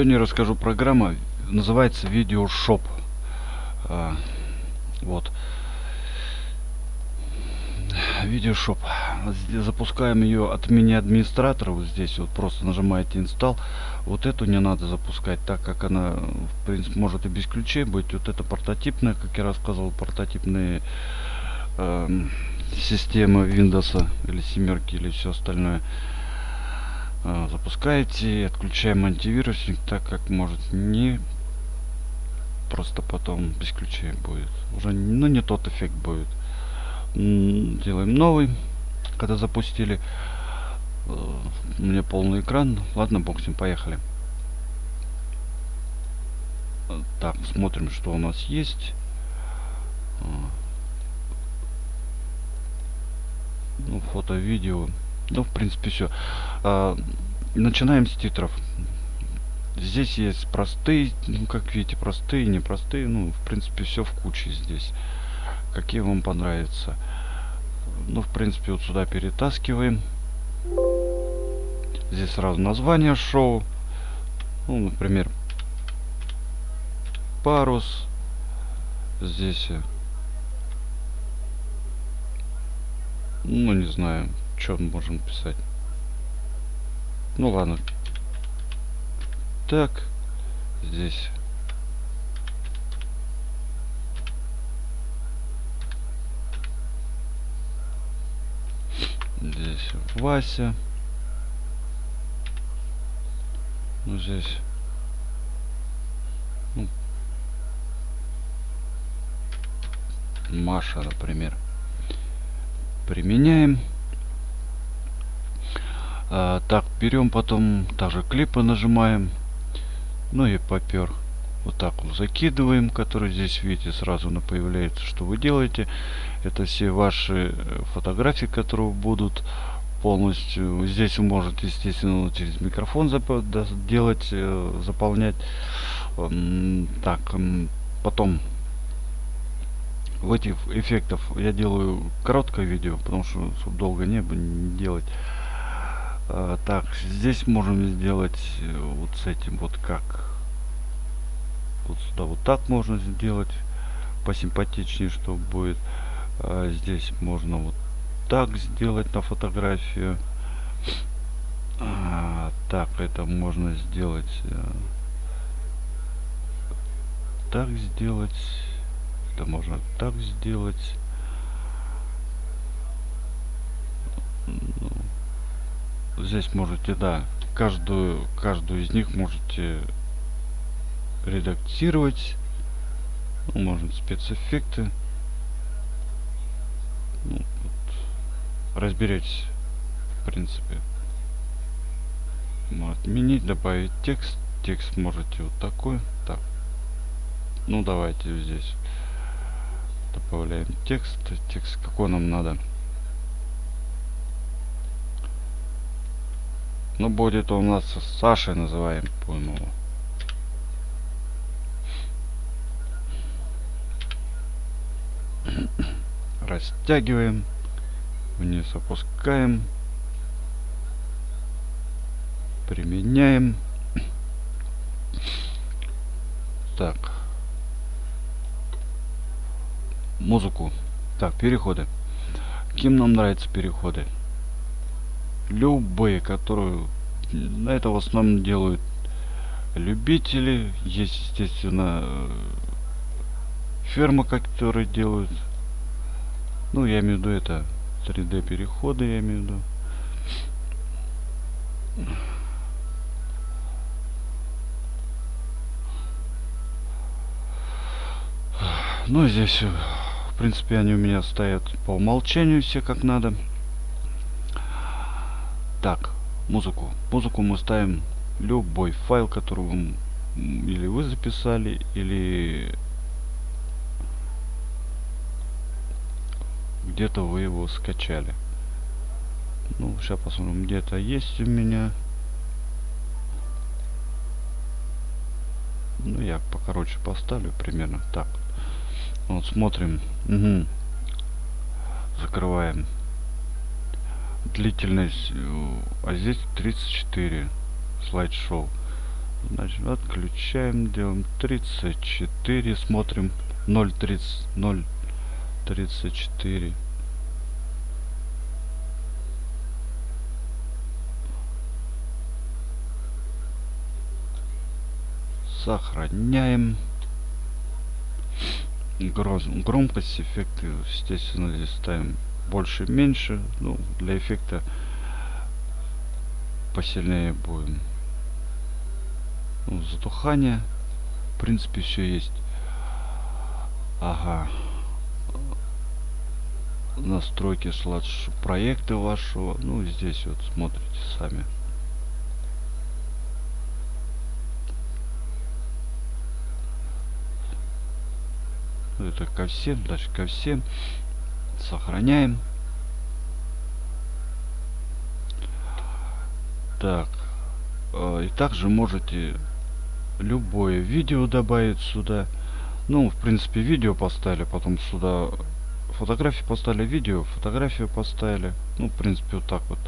Сегодня расскажу программа, называется Видеошоп. А, вот. Видеошоп. Запускаем ее от мини-администратора. Вот здесь вот просто нажимаете install. Вот эту не надо запускать, так как она, в принципе, может и без ключей быть. Вот это портативная, как я рассказывал, портативные э, системы Windows или семерки или все остальное. А, запускаете отключаем антивирусник так как может не просто потом без ключей будет. Уже ну не тот эффект будет. Делаем новый. Когда запустили э, у меня полный экран. Ладно бог с ним поехали. Так смотрим что у нас есть. Ну фото видео ну, в принципе, все. А, начинаем с титров. Здесь есть простые, ну, как видите, простые, непростые. Ну, в принципе, все в куче здесь. Какие вам понравятся. Ну, в принципе, вот сюда перетаскиваем. Здесь сразу название шоу. Ну, например, парус. Здесь, ну, не знаю, что можем писать? Ну ладно. Так. Здесь. Здесь Вася. Ну здесь. Ну, Маша, например. Применяем. А, так, берем потом также клипы нажимаем. Ну и попер. Вот так вот закидываем, который здесь, видите, сразу на появляется, что вы делаете. Это все ваши э, фотографии, которые будут полностью. Здесь вы можете, естественно, через микрофон зап делать, э, заполнять. Так, потом в этих эффектов я делаю короткое видео, потому что долго не, не делать. А, так, здесь можем сделать э, вот с этим вот как. Вот сюда вот так можно сделать. Посимпатичнее, что будет. А, здесь можно вот так сделать на фотографию. А, так, это можно сделать. Э, так сделать. Это можно так сделать. Ну, здесь можете, да, каждую, каждую из них можете редактировать. Ну, можно спецэффекты. Ну, вот, разберетесь, в принципе. Отменить, добавить текст. Текст можете вот такой. Так. Ну, давайте здесь добавляем текст. Текст какой нам надо. Ну, будет у нас Сашей называем, по-моему. Растягиваем. Вниз опускаем. Применяем. Так. Музыку. Так, переходы. Кем нам нравятся переходы? Любые, которые на это в основном делают любители. Есть, естественно, фермы, которые делают. Ну, я имею в виду это 3D переходы, я имею в виду. Ну, здесь, в принципе, они у меня стоят по умолчанию все как надо. Так, музыку. Музыку мы ставим любой файл, который вы, или вы записали, или где-то вы его скачали. Ну, сейчас посмотрим, где-то есть у меня. Ну, я покороче поставлю примерно так. Вот смотрим. Угу. Закрываем длительность э, а здесь 34 слайд-шоу Значит, отключаем, делаем 34, смотрим 0.30, 0.34. Сохраняем. Гром, громкость, эффекты, естественно, здесь ставим больше-меньше. Ну, для эффекта посильнее будем. Ну, затухание. В принципе, все есть. Ага. Настройки слайд проекты вашего. Ну, здесь вот смотрите сами. Это ко всем, дальше ко всем. Сохраняем. Так. А, и также можете любое видео добавить сюда. Ну, в принципе, видео поставили, потом сюда фотографии поставили, видео, фотографию поставили. Ну, в принципе, вот так вот.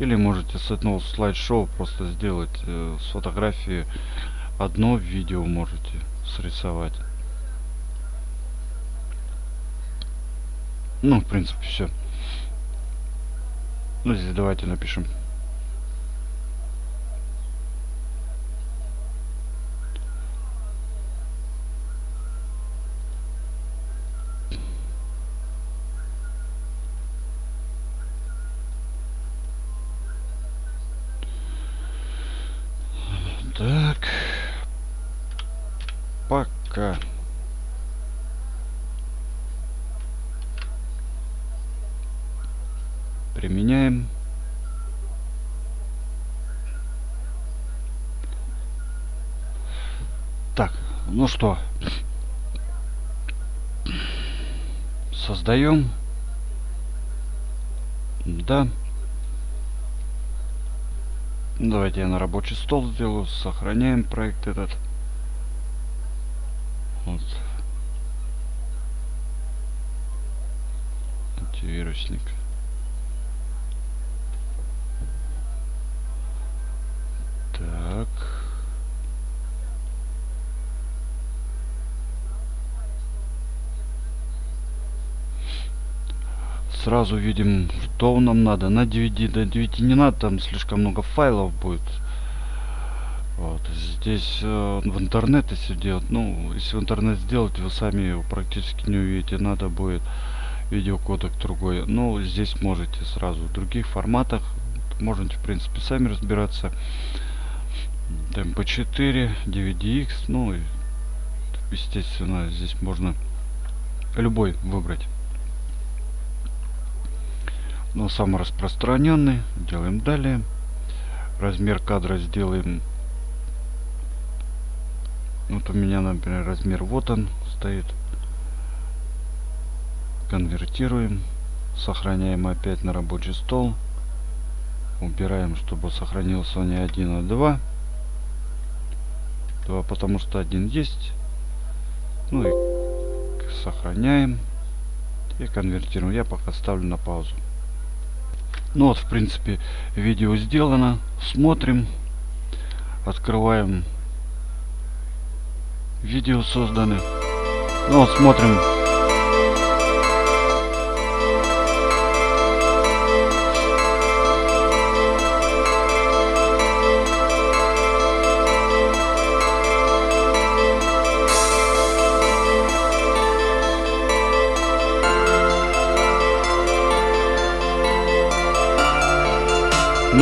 Или можете с одного слайд-шоу просто сделать э, с фотографии одно видео можете срисовать. Ну, в принципе, все. Ну, здесь давайте напишем. Так. Пока. Применяем. Так, ну что, создаем. Да. Давайте я на рабочий стол сделаю, сохраняем проект этот. Вот. Антивирусник. Так. Сразу видим, что нам надо. На DVD, до DVD не надо, там слишком много файлов будет. Вот. Здесь э, в интернет если делать, ну, если в интернет сделать, вы сами его практически не увидите. Надо будет видеокодек другой. Ну, здесь можете сразу в других форматах. Можете, в принципе, сами разбираться. MP4, DVDX, ну естественно здесь можно любой выбрать. Но самый распространенный делаем далее. Размер кадра сделаем. Вот у меня, например, размер вот он стоит. Конвертируем. Сохраняем опять на рабочий стол. Убираем, чтобы сохранился не 1, а 2. 2, потому что один есть. Ну и сохраняем. И конвертируем. Я пока ставлю на паузу. Ну вот, в принципе, видео сделано. Смотрим. Открываем. Видео созданы. Ну вот, смотрим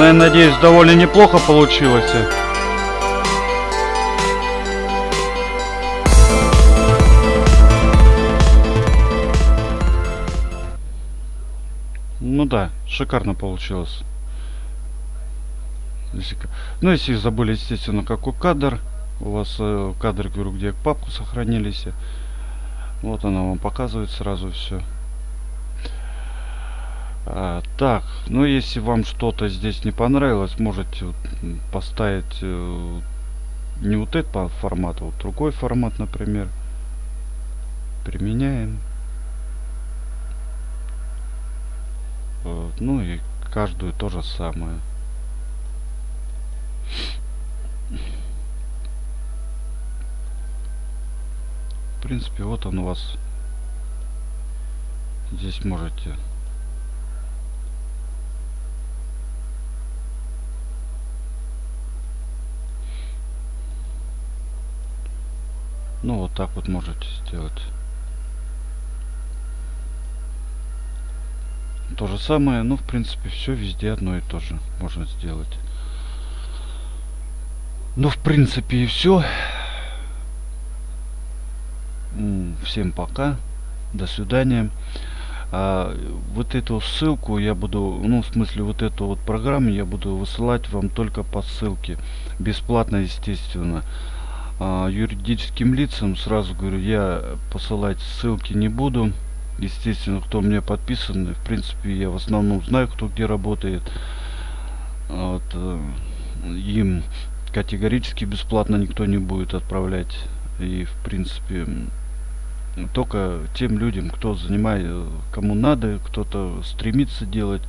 Но я надеюсь, довольно неплохо получилось. Ну да, шикарно получилось. Ну, если забыли, естественно, какой кадр. У вас э, кадры, говорю, где папку сохранились. Вот она вам показывает сразу все. А, так, ну если вам что-то здесь не понравилось, можете поставить э, не вот этот формат, а вот другой формат, например. Применяем. Ну и каждую то же самое. В принципе, вот он у вас. Здесь можете Ну, вот так вот можете сделать. То же самое, ну, в принципе, все везде одно и то же можно сделать. Ну, в принципе, и все. Всем пока. До свидания. А, вот эту ссылку я буду, ну, в смысле, вот эту вот программу я буду высылать вам только по ссылке. Бесплатно, естественно. А, юридическим лицам сразу говорю, я посылать ссылки не буду. Естественно, кто мне подписан, в принципе, я в основном знаю, кто где работает. Вот, э, им категорически бесплатно никто не будет отправлять. И, в принципе, только тем людям, кто занимает, кому надо, кто-то стремится делать,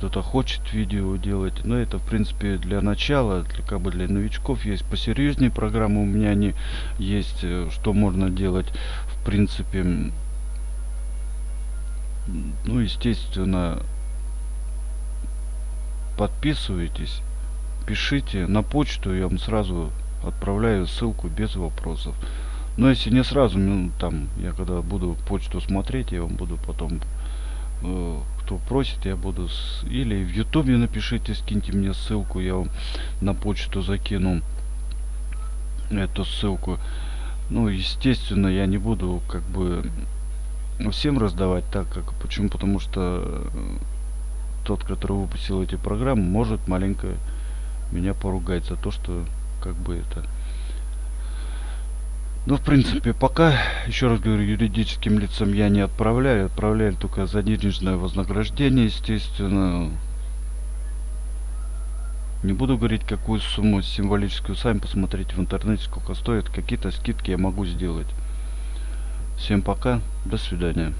кто-то хочет видео делать. Но это, в принципе, для начала, для, как бы для новичков есть посерьезнее программы. У меня они есть, э, что можно делать, в принципе. Ну, естественно, подписывайтесь, пишите на почту, я вам сразу отправляю ссылку без вопросов. Но если не сразу, ну, там, я когда буду почту смотреть, я вам буду потом, кто просит, я буду, с, или в ютубе напишите, скиньте мне ссылку, я вам на почту закину эту ссылку. Ну, естественно, я не буду, как бы, всем раздавать так, как, почему, потому что э, тот, который выпустил эти программы, может маленько меня поругать за то, что, как бы, это ну, в принципе, пока, еще раз говорю, юридическим лицам я не отправляю. Отправляю только за денежное вознаграждение, естественно. Не буду говорить, какую сумму символическую. Сами посмотрите в интернете, сколько стоит. Какие-то скидки я могу сделать. Всем пока. До свидания.